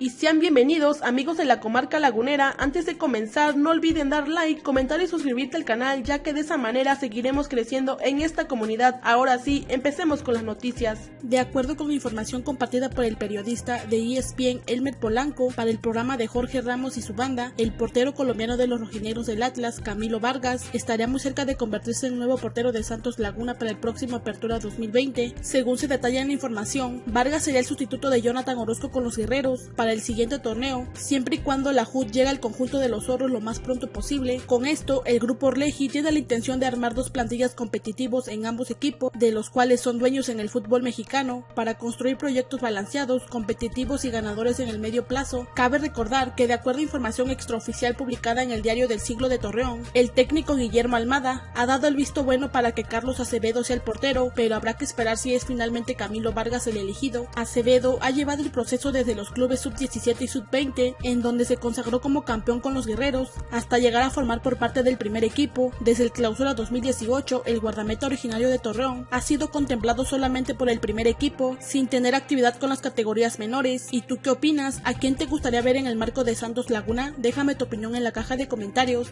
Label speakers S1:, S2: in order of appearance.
S1: y sean bienvenidos amigos de la comarca lagunera. Antes de comenzar no olviden dar like, comentar y suscribirte al canal ya que de esa manera seguiremos creciendo en esta comunidad. Ahora sí, empecemos con las noticias.
S2: De acuerdo con información compartida por el periodista de ESPN Elmer Polanco para el programa de Jorge Ramos y su banda, el portero colombiano de los rojinegros del Atlas, Camilo Vargas, estaría muy cerca de convertirse en nuevo portero de Santos Laguna para el próximo Apertura 2020. Según se detalla en la información, Vargas sería el sustituto de Jonathan Orozco con los guerreros para el siguiente torneo, siempre y cuando la HUD llegue al conjunto de los zorros lo más pronto posible. Con esto, el grupo Orleji tiene la intención de armar dos plantillas competitivos en ambos equipos, de los cuales son dueños en el fútbol mexicano, para construir proyectos balanceados, competitivos y ganadores en el medio plazo. Cabe recordar que de acuerdo a información extraoficial publicada en el diario del siglo de Torreón, el técnico Guillermo Almada ha dado el visto bueno para que Carlos Acevedo sea el portero, pero habrá que esperar si es finalmente Camilo Vargas el elegido. Acevedo ha llevado el proceso desde los clubes sub 17 y sub-20, en donde se consagró como campeón con los guerreros, hasta llegar a formar por parte del primer equipo. Desde el clausura 2018, el guardameta originario de Torreón ha sido contemplado solamente por el primer equipo, sin tener actividad con las categorías menores. ¿Y tú qué opinas? ¿A quién te gustaría ver en el marco de Santos Laguna? Déjame tu opinión en la caja de comentarios.